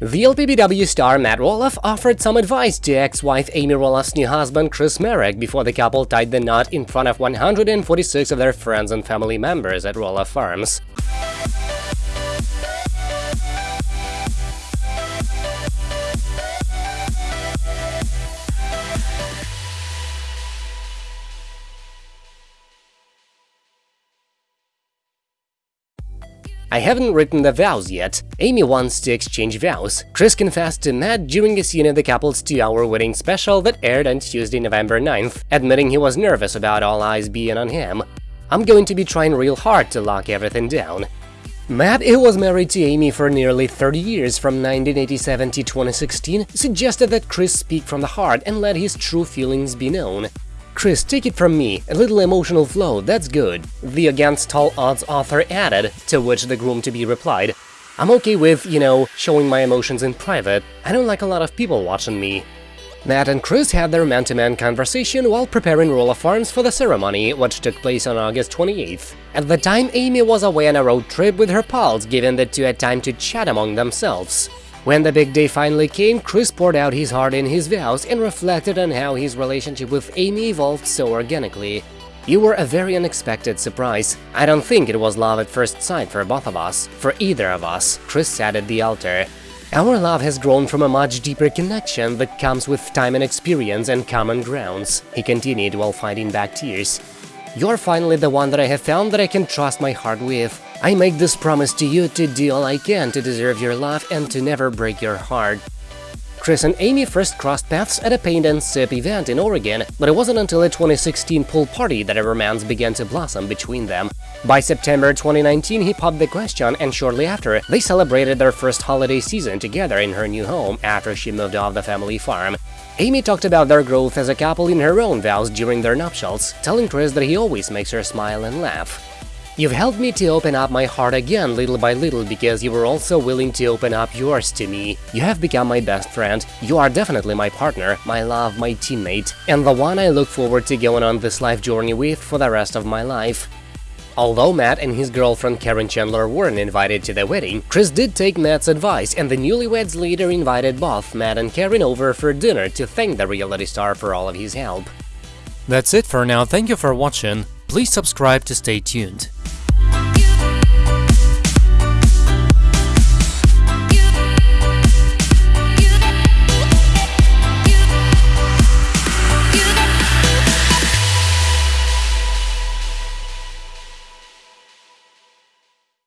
The LPBW star Matt Roloff offered some advice to ex-wife Amy Roloff's new husband Chris Marek before the couple tied the knot in front of 146 of their friends and family members at Roloff Farms. I haven't written the vows yet. Amy wants to exchange vows. Chris confessed to Matt during a scene in the couple's two-hour wedding special that aired on Tuesday, November 9th, admitting he was nervous about all eyes being on him. I'm going to be trying real hard to lock everything down. Matt, who was married to Amy for nearly 30 years from 1987 to 2016, suggested that Chris speak from the heart and let his true feelings be known. Chris, take it from me, a little emotional flow, that's good, the Against Tall Odds author added, to which the groom-to-be replied, I'm okay with, you know, showing my emotions in private, I don't like a lot of people watching me. Matt and Chris had their man-to-man -man conversation while preparing Roloff Farms for the ceremony, which took place on August 28th. At the time, Amy was away on a road trip with her pals, giving the two had time to chat among themselves. When the big day finally came, Chris poured out his heart in his vows and reflected on how his relationship with Amy evolved so organically. You were a very unexpected surprise. I don't think it was love at first sight for both of us, for either of us, Chris said at the altar. Our love has grown from a much deeper connection that comes with time and experience and common grounds, he continued while fighting back tears. You're finally the one that I have found that I can trust my heart with. I make this promise to you to do all I can to deserve your love and to never break your heart. Chris and Amy first crossed paths at a paint and sip event in Oregon, but it wasn't until a 2016 pool party that a romance began to blossom between them. By September 2019, he popped the question, and shortly after, they celebrated their first holiday season together in her new home after she moved off the family farm. Amy talked about their growth as a couple in her own vows during their nuptials, telling Chris that he always makes her smile and laugh. You've helped me to open up my heart again little by little because you were also willing to open up yours to me. You have become my best friend, you are definitely my partner, my love, my teammate, and the one I look forward to going on this life journey with for the rest of my life. Although Matt and his girlfriend Caryn Chandler weren't invited to the wedding, Chris did take Matt's advice and the newlyweds later invited both Matt and Caryn over for dinner to thank the reality star for all of his help. That's it for now, thank you for watching, please subscribe to stay tuned.